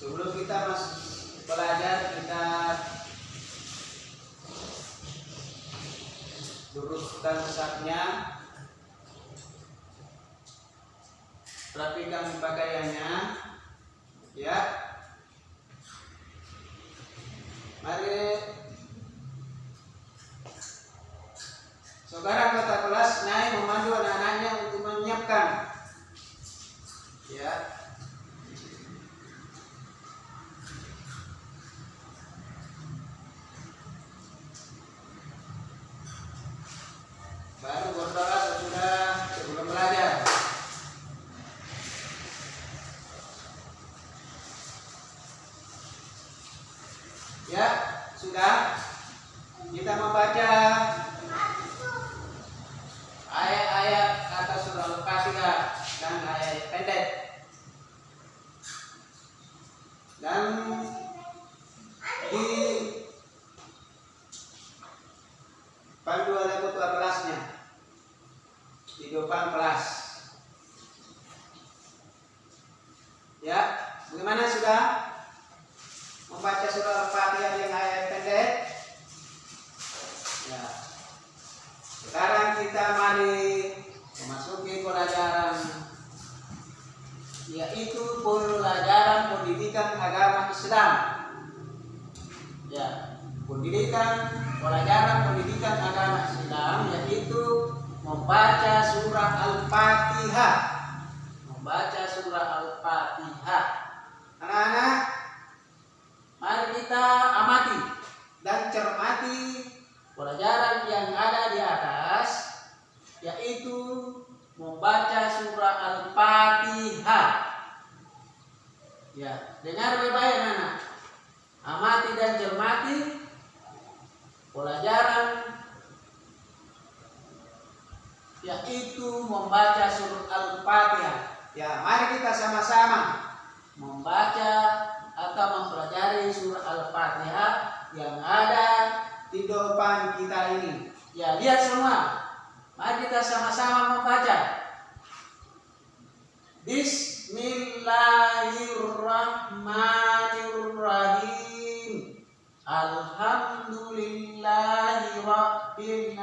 sebelum kita mas belajar kita luruskan sesaknya rapikan pakaiannya ya. Mari. Sekarang kota kelas naik memandu anak-anaknya untuk menyiapkan baru berdoa sesudah sebelum belajar Ya, sudah. Kita membaca ayat-ayat kata surah Al-Fatihah dan ayat pendek. Dan depan kelas. Ya, bagaimana sudah? membaca surah Al-Fatihah yang ayat pendek. Ya. Sekarang kita mari memasuki pelajaran yaitu pelajaran pendidikan agama Islam. Ya, pendidikan pelajaran pendidikan agama membaca surah Al-Fatihah. Membaca surah Al-Fatihah. Anak-anak, Mari kita amati dan cermati pelajaran yang ada di atas yaitu membaca surah Al-Fatihah. Ya, dengar baik-baik anak. Amati dan cermati pelajaran yaitu membaca surah Al-Fatihah. Ya, mari kita sama-sama membaca atau mempelajari surah Al-Fatihah yang ada di depan kita ini. Ya, lihat semua. Mari kita sama-sama membaca. Bismillahirrahmanirrahim. Alhamdulillahi rabbil